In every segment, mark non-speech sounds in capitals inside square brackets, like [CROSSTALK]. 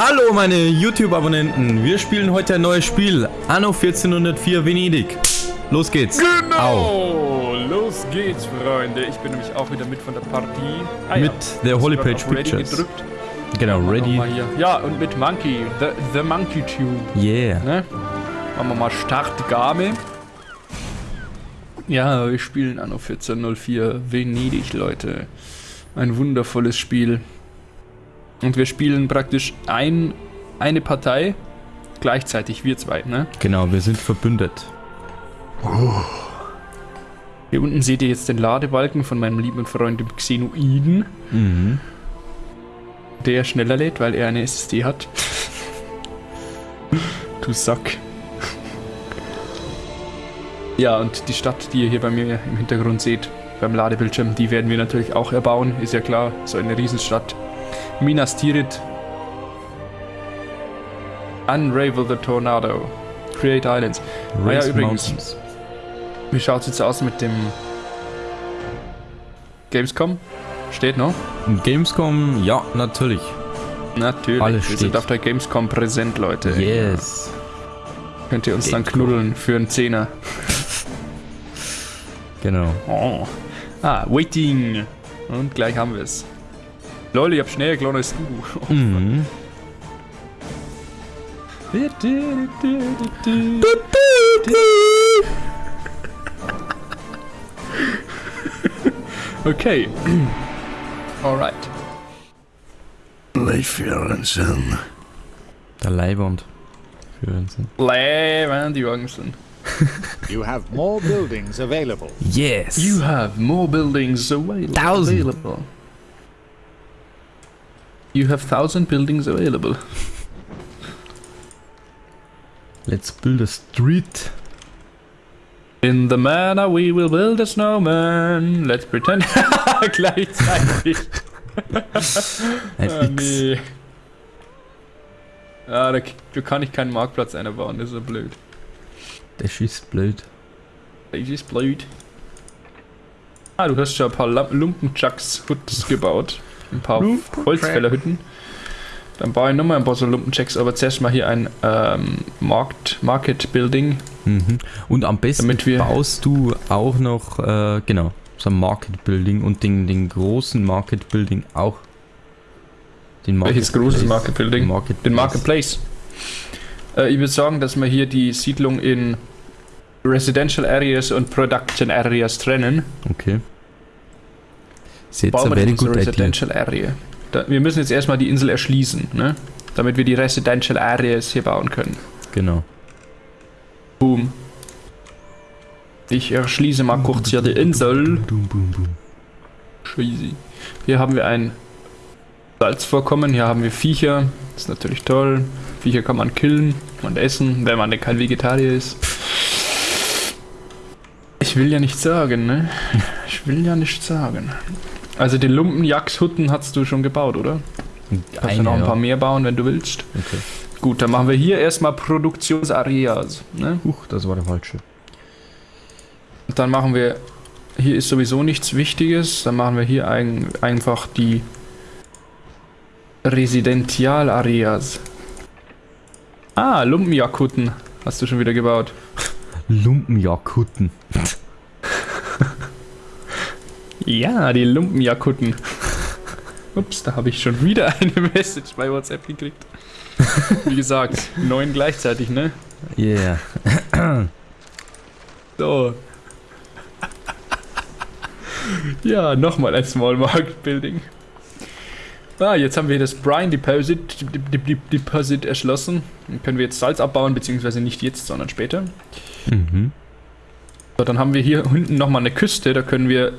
Hallo meine YouTube-Abonnenten, wir spielen heute ein neues Spiel, Anno 1404 Venedig. Los geht's. Genau, Au. los geht's, Freunde. Ich bin nämlich auch wieder mit von der Partie. Ah, Mit der Hast du Holy Page Pictures. Gedrückt. Genau, ready. Ja, und mit Monkey, the, the Monkey Tune. Yeah. Ne? Machen wir mal Start Game. Ja, wir spielen Anno 1404 Venedig, Leute. Ein wundervolles Spiel. Und wir spielen praktisch ein, eine Partei gleichzeitig, wir zwei, ne? Genau, wir sind verbündet. Hier unten seht ihr jetzt den Ladebalken von meinem lieben Freund dem Xenoiden, Mhm. der schneller lädt, weil er eine SSD hat. [LAUGHS] du Sack. Ja, und die Stadt, die ihr hier bei mir im Hintergrund seht, beim Ladebildschirm, die werden wir natürlich auch erbauen, ist ja klar, so eine Riesenstadt. Minas Tirith. Unravel the Tornado. Create Islands. Ah ja, Race übrigens. Mountains. Wie schaut es jetzt aus mit dem Gamescom? Steht noch? Gamescom, ja, natürlich. Natürlich. Alles wir steht. sind auf der Gamescom präsent, Leute. Yes. Könnt ihr uns dann Gamescom. knuddeln für einen Zehner. Genau. Oh. Ah, waiting. Und gleich haben wir es. Leute, ich hab schneller gelohnt als du. Mhm. Okay. Alright. Leif Jørgensen. Der Leibwand. Leben die Jorgensen. You have more buildings available. Yes. You have more buildings available. Thousand. available. You have thousand buildings available. Let's build a street. In the manner we will build a snowman. Let's pretend. [LAUGHS] Gleichzeitig. [LAUGHS] Ein Ah, nee. Ah, da, da kann ich keinen Marktplatz einbauen, das ist so blöd. Der schießt blöd. Das ist blöd. Ah, du hast schon ein paar Lam- Lumpenjacks Huts gebaut. Ein paar Holzfällerhütten. Dann baue ich nochmal ein paar so Lumpenjacks, aber zuerst mal hier ein ähm, Markt, Market Building. Mhm. Und am besten baust du auch noch, äh, genau, so ein Market Building und den, den großen Market Building auch. Den Welches großes. Market Building? Marketplace. Den Marketplace. Äh, ich würde sagen, dass wir hier die Siedlung in Residential Areas und Production Areas trennen. Okay. Jetzt Bauen wir unsere good idea. Residential Area. Da, wir müssen jetzt erstmal die Insel erschließen, ne? Damit wir die Residential Areas hier bauen können. Genau. Boom. Ich erschließe mal kurz hier die Insel. Scheiße. Hier haben wir ein Salzvorkommen, hier haben wir Viecher. Das ist natürlich toll. Viecher kann man killen und essen, wenn man denn kein Vegetarier ist. Ich will ja nicht sagen, ne? Ich will ja nicht sagen. Also den Lumpenjagdhutten hast du schon gebaut, oder? Kannst du noch ein ja. paar mehr bauen, wenn du willst. Okay. Gut, dann machen wir hier erstmal Produktionsareas. Ne? Huch, das war der falsche. Dann machen wir, hier ist sowieso nichts Wichtiges, dann machen wir hier ein, einfach die Residentialareas. Ah, Lumpenjakutten hast du schon wieder gebaut. Lumpenjakutten. Ja, die Lumpenjakutten. [LAUGHS] Ups, da habe ich schon wieder eine [LAUGHS] Message bei WhatsApp gekriegt. Wie gesagt, [LAUGHS] neun gleichzeitig, ne? Yeah. [CLEARS THROAT] So. ja, nochmal ein Small Market Building. Ah, jetzt haben wir das Brine Deposit, Dep- Dep- Dep- Deposit erschlossen. Dann können wir jetzt Salz abbauen, beziehungsweise nicht jetzt, sondern später. Mhm. So, dann haben wir hier hinten nochmal eine Küste, da können wir,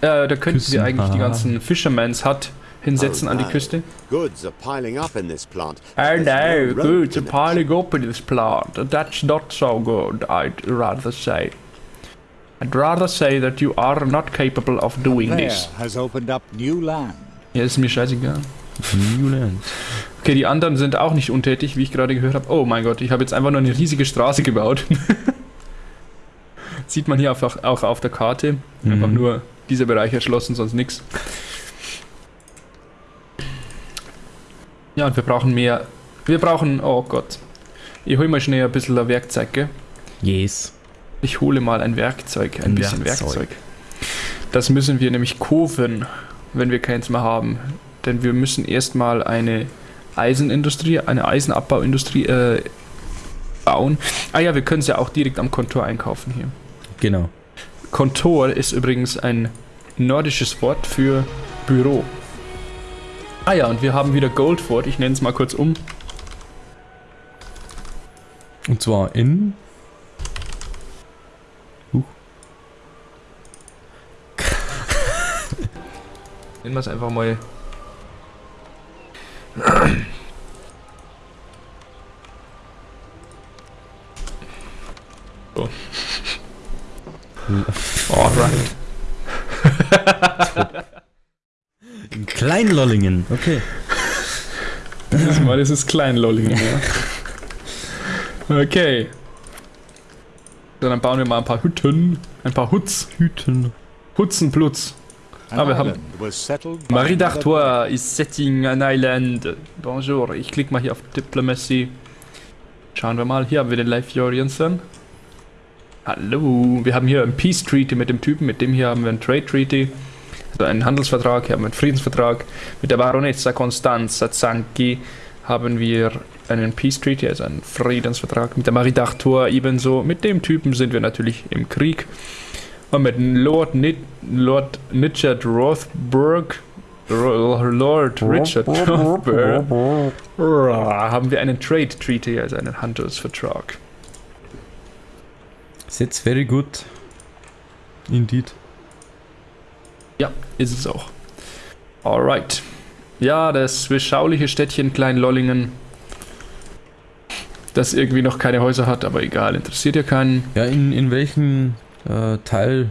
äh, da könnten Küssen, wir eigentlich die ganzen Fisherman's Hut hinsetzen Oh, an die no. Küste. Goods are piling up in this plant. Oh There's no, road good, the connection. piling up in this plant. That's not so good, I'd rather say. I'd rather say that you are not capable of doing There this. has opened up new land. Ja, ist mir scheißegal. Newland. Okay, die anderen sind auch nicht untätig, wie ich gerade gehört habe. Oh mein Gott, ich habe jetzt einfach nur eine riesige Straße gebaut. [LAUGHS] Sieht man hier einfach auch auf der Karte. Einfach Mhm. nur dieser Bereich erschlossen, sonst nichts. Ja, und wir brauchen mehr Wir brauchen, oh Gott. Ich hole mal schnell ein bisschen ein Werkzeug, gell? Yes. Ich hole mal ein Werkzeug, ein, Ein bisschen Werkzeug. Werkzeug. Das müssen wir nämlich kaufen, wenn wir keins mehr haben. Denn wir müssen erstmal eine Eisenindustrie, eine Eisenabbauindustrie äh, bauen. Ah ja, wir können es ja auch direkt am Kontor einkaufen hier. Genau. Kontor ist übrigens ein nordisches Wort für Büro. Ah ja, und wir haben wieder Goldford. Ich nenne es mal kurz um. Und zwar in. Huch. [LAUGHS] Nennen wir es einfach mal. So. Alright. [LAUGHS] In Kleinlollingen. Okay. Dieses Mal ist es Kleinlollingen, ja. Okay. Dann bauen wir mal ein paar Hütten. Ein paar Hutz. Hüten. Hutzenplutz. An Ah, wir haben- Marie d'Artois is setting an island. Bonjour. Ich klicke mal hier auf Diplomacy. Schauen wir mal. Hier haben wir den Leif Jorgensen. Hallo. Wir haben hier ein Peace Treaty mit dem Typen. Mit dem hier haben wir einen Trade Treaty. Also einen Handelsvertrag. Hier haben wir einen Friedensvertrag. Mit der Baronessa Constanza Zanki haben wir einen Peace Treaty, also einen Friedensvertrag. Mit der Marie d'Artois ebenso. Mit dem Typen sind wir natürlich im Krieg. Und mit Lord, Nit Lord Richard Rothberg, Ro- Lord Richard [LAUGHS] Rothberg, haben wir einen Trade Treaty, also einen Handelsvertrag. That's very good. Indeed. Ja, ist es auch. Alright. Ja, das beschauliche Städtchen Klein-Lollingen, das irgendwie noch keine Häuser hat, aber egal, interessiert ja keinen. Ja, in, in welchem äh, Teil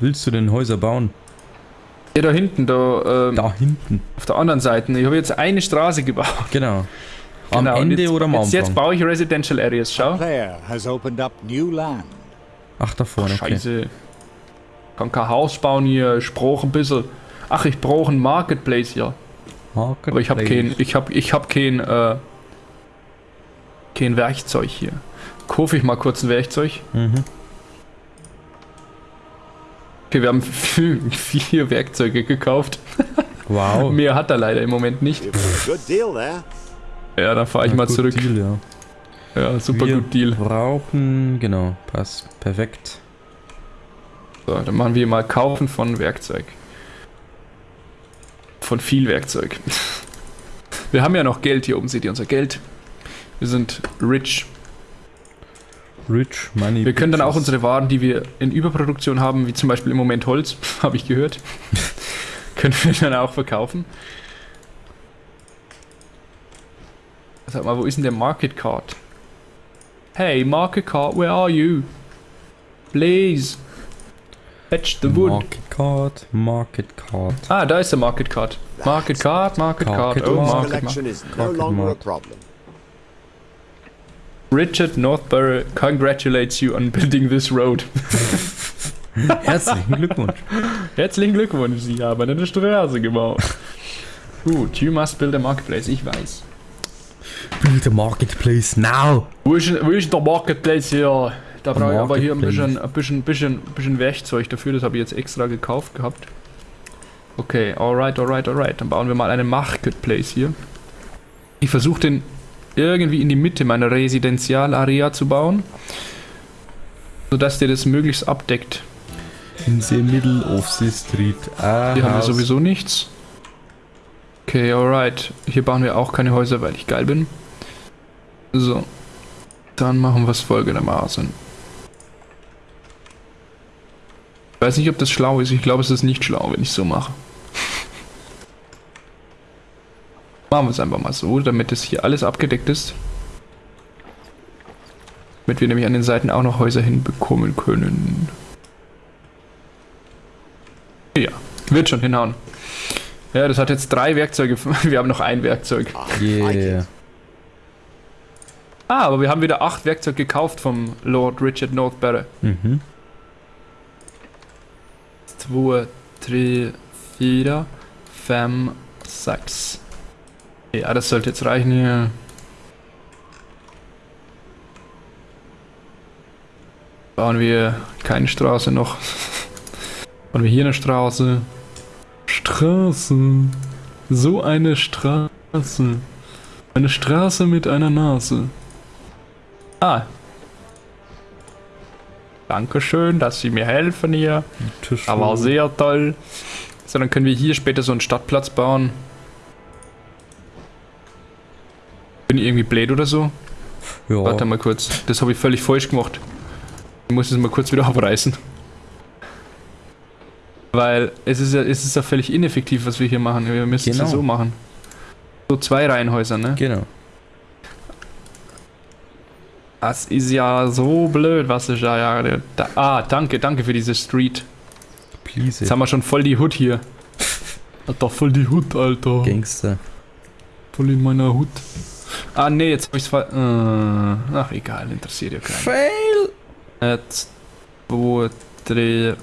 willst du denn Häuser bauen? Ja, da hinten, da, ähm, Da hinten. auf der anderen Seite. Ich habe jetzt eine Straße gebaut. Genau. [LAUGHS] Am Genau, Ende jetzt, oder am jetzt, Anfang? jetzt baue ich Residential Areas, schau. player has opened up new land. Ach, da vorne. Okay. Scheiße. Kann kein Haus bauen hier, ich brauche ein bisschen. Ach, ich brauche einen Marketplace hier. Aber ich habe kein, ich habe, ich habe kein, äh, kein Werkzeug hier. Kaufe ich mal kurz ein Werkzeug. Mhm. Okay, wir haben vier Werkzeuge gekauft. Wow. [LAUGHS] Mehr hat er leider im Moment nicht. Good deal there. Ja, dann fahre ich Ja, mal zurück. Deal, ja. Ja, super Wir gut Deal. brauchen, genau, passt. Perfekt. So, dann machen wir mal Kaufen von Werkzeug. Von viel Werkzeug. [LAUGHS] Wir haben ja noch Geld hier oben, seht ihr unser Geld. Wir sind rich. Rich Money. Wir können dann auch unsere Waren, die wir in Überproduktion haben, wie zum Beispiel im Moment Holz, [LAUGHS] habe ich gehört, [LAUGHS] können wir dann auch verkaufen. Sag mal, wo ist denn der Market Card? Hey, Market Card, where are you? Please. Fetch the wood. Market Card, Market Card. Ah, da ist der Market Card. Market Card, Market Card, Market oh. Market problem. Richard Northborough congratulates you on building this road. [LAUGHS] Herzlichen Glückwunsch. Herzlichen Glückwunsch, Sie haben eine Straße gebaut. Gut, you must build a marketplace, ich weiß. Build a marketplace now. Wo ist, wo ist der Marketplace hier? Da brauche ich aber hier ein bisschen, ein bisschen, bisschen, bisschen Werkzeug dafür, das habe ich jetzt extra gekauft gehabt. Okay, alright, alright, alright. Dann bauen wir mal einen Marketplace hier. Ich versuche den irgendwie in die Mitte meiner Residenzialarea zu bauen, sodass der das möglichst abdeckt. In the middle of the street. Ah, Hier haben wir sowieso nichts. Okay, alright. Hier bauen wir auch keine Häuser, weil ich geil bin. So. Dann machen wir es folgendermaßen. Ich weiß nicht, ob das schlau ist. Ich glaube, es ist nicht schlau, wenn ich so mache. Machen wir es einfach mal so, damit es hier alles abgedeckt ist. Damit wir nämlich an den Seiten auch noch Häuser hinbekommen können. Ja, wird schon hinhauen. Ja, das hat jetzt drei Werkzeuge. [LAUGHS] Wir haben noch ein Werkzeug. Yeah. Ah, aber wir haben wieder acht Werkzeug gekauft vom Lord Richard Northbury. Mhm. Zwei, drei, vier, fünf, sechs. Ja, das sollte jetzt reichen hier. Bauen wir keine Straße noch. [LAUGHS] Bauen wir hier eine Straße. Straße. So eine Straße. Eine Straße mit einer Nase. Ah. Dankeschön, dass Sie mir helfen hier. Tisch. War sehr toll. So, dann können wir hier später so einen Stadtplatz bauen. Bin ich irgendwie blöd oder so? Ja, Warte mal kurz. Das habe ich völlig falsch gemacht. Ich muss es mal kurz wieder [LAUGHS] abreißen. Weil es ist ja, es ist ja völlig ineffektiv, was wir hier machen. Wir müssen es ja Genau. so machen. So zwei Reihenhäuser, ne? genau. Das ist ja so blöd, was ich da ja. Da, ah, danke, danke für diese Street. Please. Jetzt haben wir schon voll die Hut hier. Alter, voll die Hut, Alter. Gangster. Voll in meiner Hut. Ah, nee, jetzt hab ich's ver... Äh, ach, egal, interessiert ja keinen. Fail! Ett, två, tre,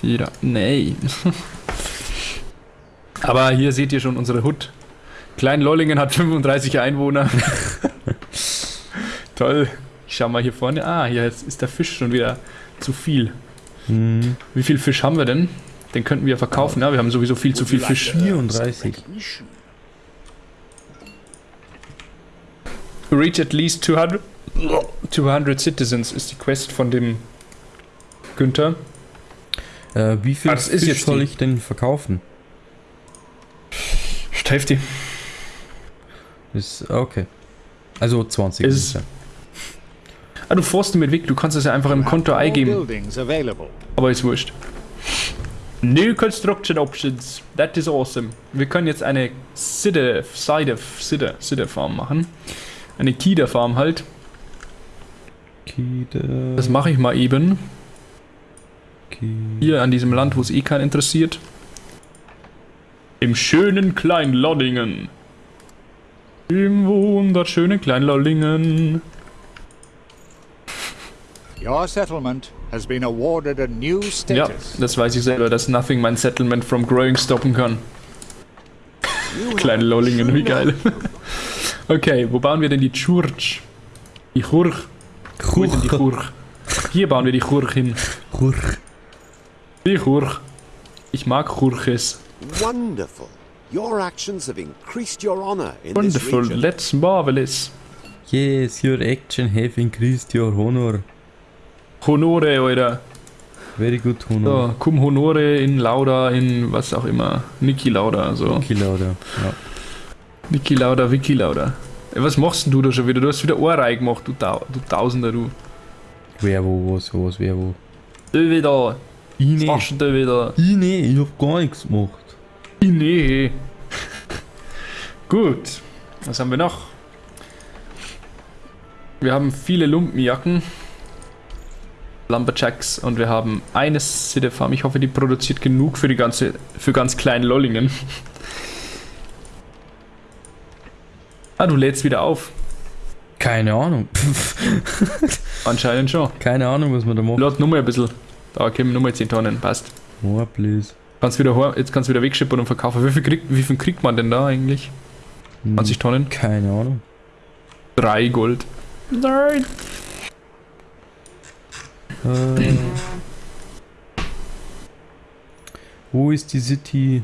vier. Nee. [LAUGHS] Aber hier seht ihr schon unsere Hut. Klein Lollingen hat 35 Einwohner. [LAUGHS] Toll. Ich schau mal hier vorne. Ah, hier ist ist der Fisch schon wieder zu viel. Hm, Wie viel Fisch haben wir denn? Den könnten wir verkaufen. Ja, wir haben sowieso viel zu viel Fisch. 34. Reach at least 200, 200 citizens ist die Quest von dem Günther. Äh, wie viel Ah, ist Fisch jetzt soll die- ich denn verkaufen? Hälfte. Ist, okay. Also 20. Ist-. Ah, du forst mit weg. Du kannst es ja einfach im Konto eingeben. Aber ist wurscht. New Construction Options. That is awesome. Wir können jetzt eine Cider, Cider, Cider, Cider Farm machen. Eine Kida Farm halt. Kide, Das mache ich mal eben. Kide. Hier an diesem Land, wo es eh keinen interessiert. Im schönen Kleinlollingen. Im wunderschönen Kleinlollingen. Your settlement has been awarded a new Ja, status. das weiß ich selber, dass nothing mein Settlement from growing stoppen kann. Kleine Lollingen, wie geil. [LAUGHS] [LAUGHS] Okay, wo bauen wir denn die Church? Die Church. Denn die Church? Hier bauen wir die Church hin. Church. Die Church. Ich mag Churches. Wonderful. Your actions have increased your honor in Wonderful, this region. let's marvelous. Yes, your action have increased your honor. Honore, Alter. Very good honor. So, cum Honore in Lauda, in was auch immer. Niki Lauda, so. Killer, oder? Ja. Niki Lauda, Wiki Lauda. Ey, was machst denn du da schon wieder? Du hast wieder Ohrei gemacht, du, Tau du Tausender, du. Wer wo, was, was, wer wo. Du wieder. Ich Was machst du wieder? Ich nicht, ich hab gar nichts gemacht. Nee. Gut. Was haben wir noch? Wir haben viele Lumpenjacken. Lumberjacks und wir haben eine City Farm. Ich hoffe, die produziert genug für die ganze, für ganz kleinen Lollingen. [LAUGHS] ah, du lädst wieder auf. Keine Ahnung. [LAUGHS] Anscheinend schon. Keine Ahnung, was man da macht. Lad nur mal ein bisschen. Da kommen nur mal 10 Tonnen. Passt. Oh, please. Kannst wieder, heim- jetzt kannst du wieder wegschippern und verkaufen. Wie viel, kriegt, wie viel kriegt man denn da eigentlich? Hm, 20 Tonnen? Keine Ahnung. 3 Gold. Nein. Äh, wo ist die City?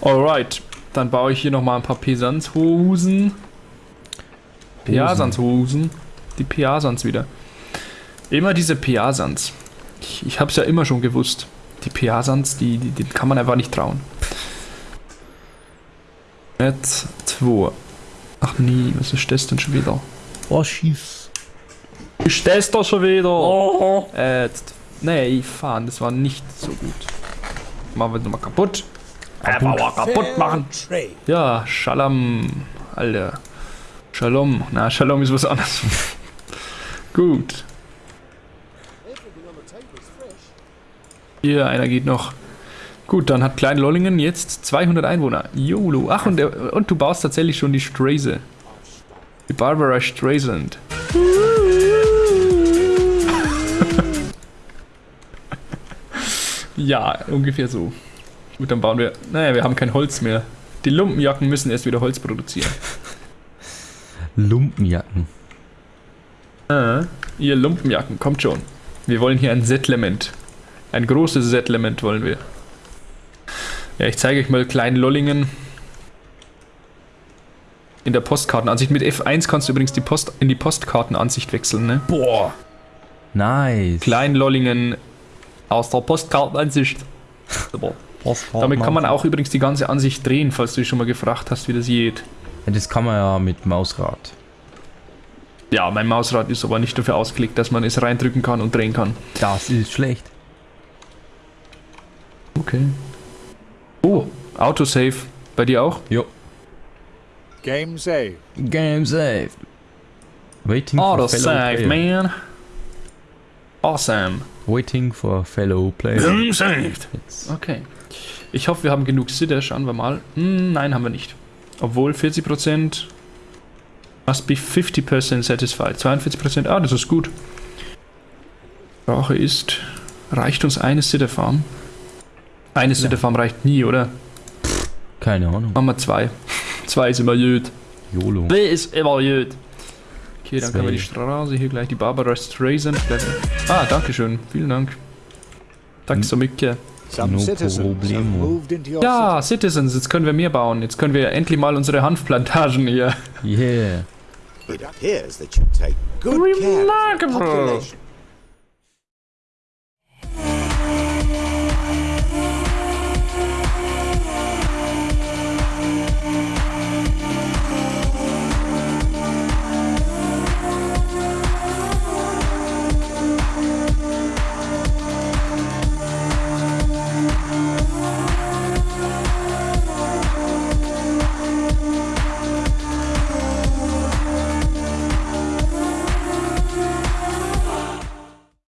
Alright. Dann baue ich hier nochmal ein paar Pesanshosen. Peasanshosen. Die Peasans wieder. Immer diese Peasans. Ich, ich hab's ja immer schon gewusst. Die Peasans, die, die, die kann man einfach nicht trauen. Jetzt zwei. Ach nee, was ist das denn schon wieder? Oh, schieß. Ist das da schon wieder? Äh, jetzt, nee, fahren, das war nicht so gut. Machen wir nochmal kaputt. Einfach mal kaputt machen. Ja, Shalom, Alter. Shalom. Na, Shalom ist was anderes. [LAUGHS] Gut. Hier, einer geht noch. Gut, dann hat Klein Lollingen jetzt 200 Einwohner. YOLO. Ach, und, der- und du baust tatsächlich schon die Straße. Die Barbara Streisand. Ja, ungefähr so. Gut, dann bauen wir. Naja, wir haben kein Holz mehr. Die Lumpenjacken müssen erst wieder Holz produzieren. [LAUGHS] Lumpenjacken. Äh, ihr Lumpenjacken, kommt schon. Wir wollen hier ein Settlement. Ein großes Settlement wollen wir. Ja, ich zeige euch mal Klein-Lollingen. In der Postkartenansicht. Mit F1 kannst du übrigens die Post in die Postkartenansicht wechseln, ne? Boah. Nice. Klein-Lollingen aus der Postkartenansicht. Super. Damit kann man auch übrigens die ganze Ansicht drehen, falls du dich schon mal gefragt hast, wie das geht. Ja, das kann man ja mit Mausrad. Ja, mein Mausrad ist aber nicht dafür ausgelegt, dass man es reindrücken kann und drehen kann. Das ist schlecht. Okay. Oh, Autosave. Bei dir auch? Jo. Game save. Game saved. Waiting for fellow Autosave, player. man. Awesome. Waiting for fellow player. saved. Jetzt. Okay. Ich hoffe, wir haben genug Sitter. Schauen wir mal. Hm, nein, haben wir nicht. Obwohl 40% must be 50% satisfied. 42%, ah, das ist gut. Sprache ist, reicht uns eine Sitterfarm? Eine Sitterfarm reicht nie, oder? Keine Ahnung. Machen wir zwei. [LAUGHS] zwei ist immer gut. YOLO. Zwei ist immer gut. Okay, dann können wir die. Straße hier gleich, die Barbara Streisand. Ah, danke schön. Vielen Dank. Danke so mycket. No problemo. your Ja, Citizens, jetzt können wir mehr bauen. Jetzt können wir endlich mal unsere Hanfplantagen hier. Yeah. It appears that you take good care of your Remarkable. population.